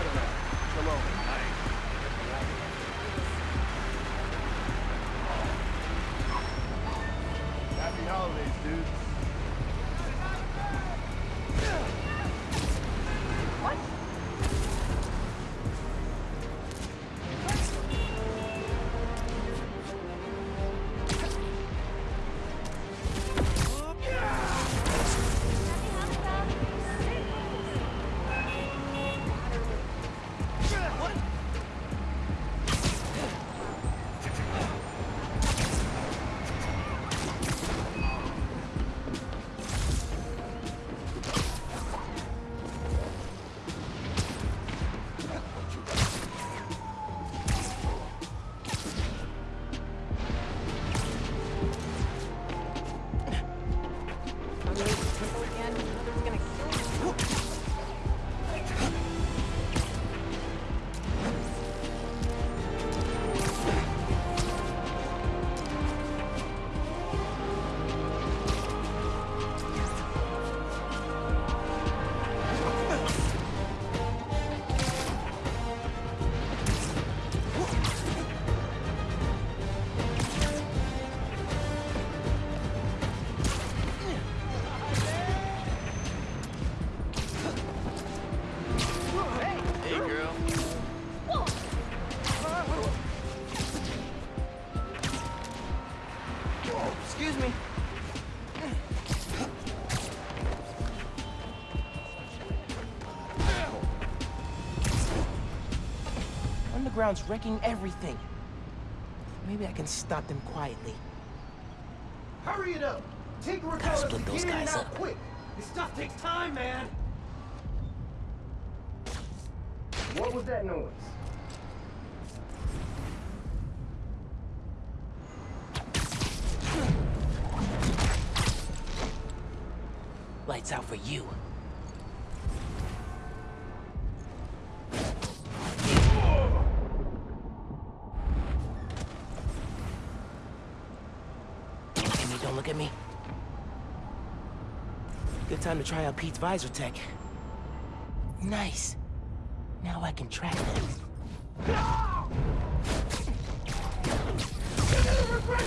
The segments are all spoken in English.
that. Shalom. Happy holidays, dude. Excuse me. Underground's wrecking everything. Maybe I can stop them quietly. Hurry it up! Take Gotta Tailor split those get in guys out up. quick! This stuff takes time, man! What was that noise? Lights out for you. Look at me, don't look at me. Good time to try out Pete's visor tech. Nice. Now I can track them.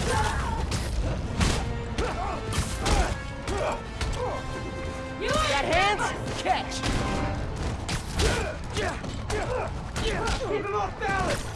Got Catch! Keep him off balance!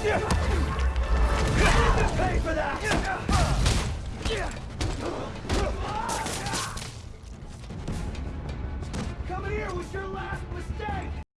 Pay for that! Come here with your last...